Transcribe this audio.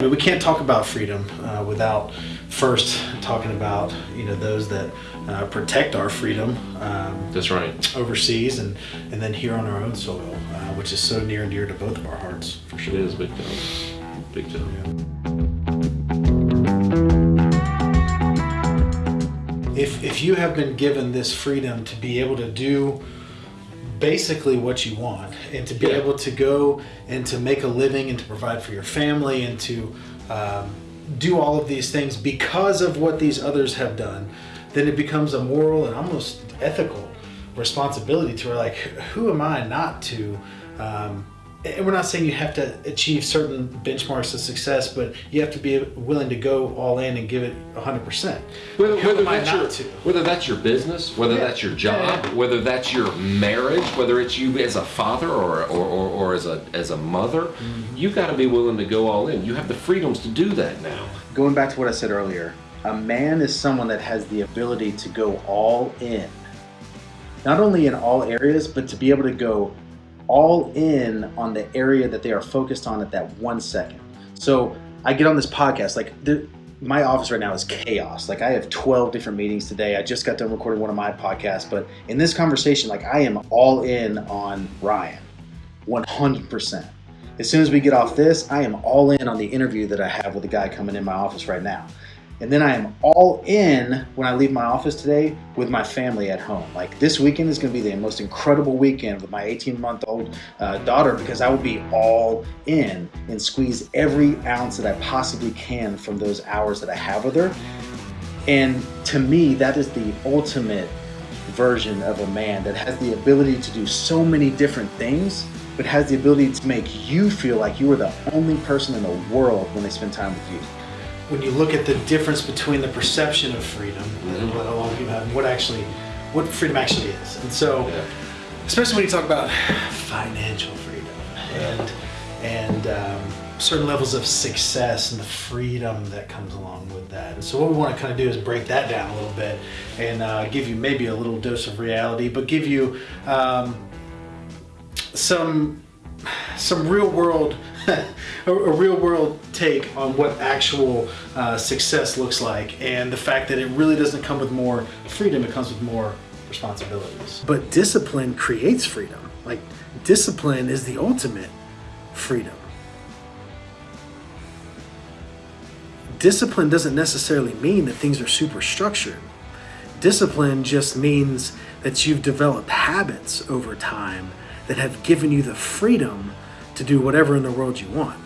We can't talk about freedom uh, without first talking about you know those that uh, protect our freedom. Um, That's right. Overseas and and then here on our own soil, uh, which is so near and dear to both of our hearts. For sure, it is big time. Big time. If if you have been given this freedom to be able to do basically what you want and to be Yeah. able to go and to make a living and to provide for your family and to um, do all of these things because of what these others have done then it becomes a moral and almost ethical responsibility to like who am i not to um, and we're not saying you have to achieve certain benchmarks of success but you have to be willing to go all in and give it 100% Whether, Who whether that's not your whether that's your business, whether Yeah. that's your job, Yeah, yeah. whether that's your marriage, whether it's you as a father or or, or, or as a as a mother, Mm-hmm. you got to be willing to go all in. You have the freedoms to do that now. Going back to what I said earlier, a man is someone that has the ability to go all in. Not only in all areas, but to be able to go all in on the area that they are focused on at that one second. So I get on this podcast, like the, my office right now is chaos. Like I have 12 different meetings today. I just got done recording one of my podcasts, but in this conversation, like I am all in on Ryan, 100%. As soon as we get off this, I am all in on the interview that I have with the guy coming in my office right now. And then I am all in when I leave my office today with my family at home. Like this weekend is going to be the most incredible weekend with my 18 month old uh, daughter because I will be all in and squeeze every ounce that I possibly can from those hours that I have with her. And to me, that is the ultimate version of a man that has the ability to do so many different things, but has the ability to make you feel like you are the only person in the world when they spend time with you. When you look at the difference between the perception of freedom and what a lot of people have and what actually what freedom actually is. And so Yeah. especially when you talk about financial freedom and and um, certain levels of success and the freedom that comes along with that. And so what we want to kind of do is break that down a little bit and uh, give you maybe a little dose of reality but give you um, some some real world a, a real world take on what actual uh, success looks like and the fact that it really doesn't come with more freedom it comes with more responsibilities. But discipline creates freedom. Like discipline is the ultimate freedom. Discipline doesn't necessarily mean that things are super structured discipline just means that you've developed habits over time that have given you the freedom to do whatever in the world you want.